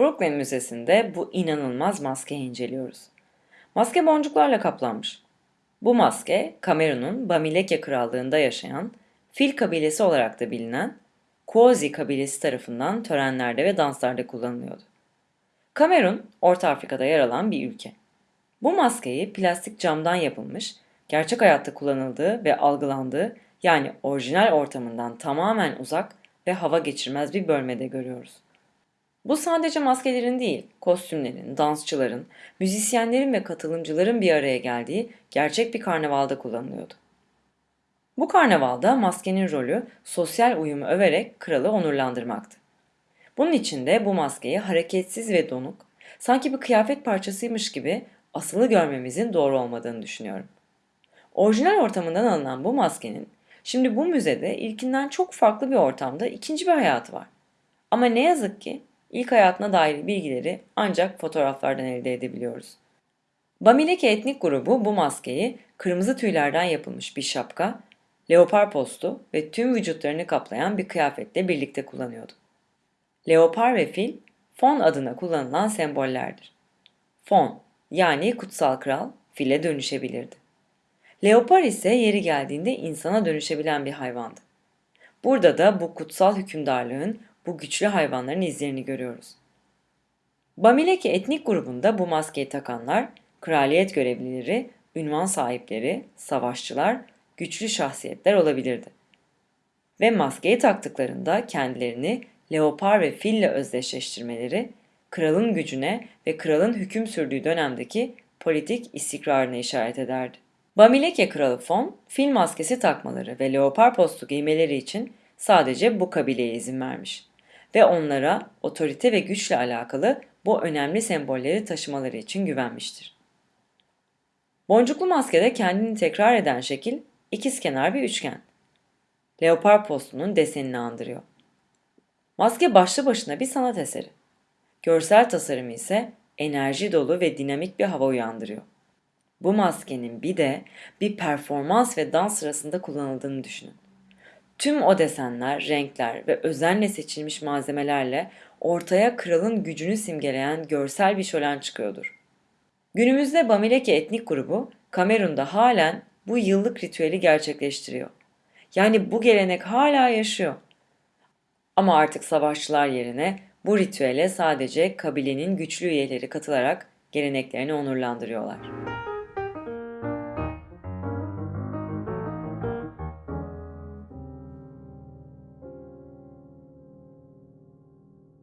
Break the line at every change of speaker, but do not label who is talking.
Brooklyn Müzesi'nde bu inanılmaz maskeyi inceliyoruz. Maske boncuklarla kaplanmış. Bu maske, Kamerun'un Bamileke Krallığı'nda yaşayan, Fil kabilesi olarak da bilinen Kozi kabilesi tarafından törenlerde ve danslarda kullanılıyordu. Kamerun, Orta Afrika'da yer alan bir ülke. Bu maskeyi plastik camdan yapılmış, gerçek hayatta kullanıldığı ve algılandığı yani orijinal ortamından tamamen uzak ve hava geçirmez bir bölmede görüyoruz. Bu sadece maskelerin değil, kostümlerin, dansçıların, müzisyenlerin ve katılımcıların bir araya geldiği gerçek bir karnavalda kullanılıyordu. Bu karnavalda maskenin rolü sosyal uyumu överek kralı onurlandırmaktı. Bunun için de bu maskeyi hareketsiz ve donuk, sanki bir kıyafet parçasıymış gibi asılı görmemizin doğru olmadığını düşünüyorum. Orijinal ortamından alınan bu maskenin şimdi bu müzede ilkinden çok farklı bir ortamda ikinci bir hayatı var. Ama ne yazık ki ilk hayatına dair bilgileri ancak fotoğraflardan elde edebiliyoruz. Bamileke etnik grubu bu maskeyi kırmızı tüylerden yapılmış bir şapka, leopar postu ve tüm vücutlarını kaplayan bir kıyafetle birlikte kullanıyordu. Leopar ve fil, Fon adına kullanılan sembollerdir. Fon, yani kutsal kral, file dönüşebilirdi. Leopar ise yeri geldiğinde insana dönüşebilen bir hayvandı. Burada da bu kutsal hükümdarlığın bu güçlü hayvanların izlerini görüyoruz. Bamileke etnik grubunda bu maskeyi takanlar, kraliyet görevlileri, ünvan sahipleri, savaşçılar, güçlü şahsiyetler olabilirdi. Ve maskeyi taktıklarında kendilerini leopar ve fille özdeşleştirmeleri, kralın gücüne ve kralın hüküm sürdüğü dönemdeki politik istikrarına işaret ederdi. Bamileke kralı Fon, fil maskesi takmaları ve leopar postu giymeleri için sadece bu kabileye izin vermiş ve onlara otorite ve güçle alakalı bu önemli sembolleri taşımaları için güvenmiştir. Boncuklu maskede kendini tekrar eden şekil ikizkenar bir üçgen. Leopar postunun desenini andırıyor. Maske başlı başına bir sanat eseri. Görsel tasarımı ise enerji dolu ve dinamik bir hava uyandırıyor. Bu maskenin bir de bir performans ve dans sırasında kullanıldığını düşünün. Tüm o desenler, renkler ve özenle seçilmiş malzemelerle ortaya kralın gücünü simgeleyen görsel bir şölen çıkıyordur. Günümüzde Bamileke etnik grubu Kamerun'da halen bu yıllık ritüeli gerçekleştiriyor. Yani bu gelenek hala yaşıyor. Ama artık savaşçılar yerine bu ritüele sadece kabilenin güçlü üyeleri katılarak geleneklerini onurlandırıyorlar.